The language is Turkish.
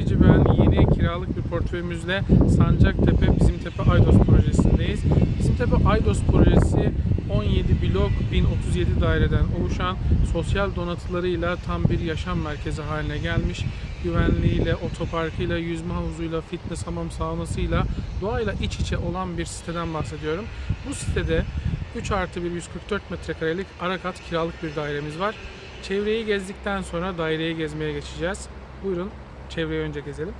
Çekici ben yeni kiralık bir portföyümüzle Sancaktepe Bizimtepe Aydos projesindeyiz. Bizimtepe Aydos projesi 17 blok 1037 daireden oluşan sosyal donatılarıyla tam bir yaşam merkezi haline gelmiş. Güvenliğiyle, otoparkıyla, yüzme havuzuyla, fitness hamam saunasıyla, doğayla iç içe olan bir siteden bahsediyorum. Bu sitede 3 artı 1 144 metrekarelik arakat kiralık bir dairemiz var. Çevreyi gezdikten sonra daireyi gezmeye geçeceğiz. Buyurun çevreyi önce gezelim.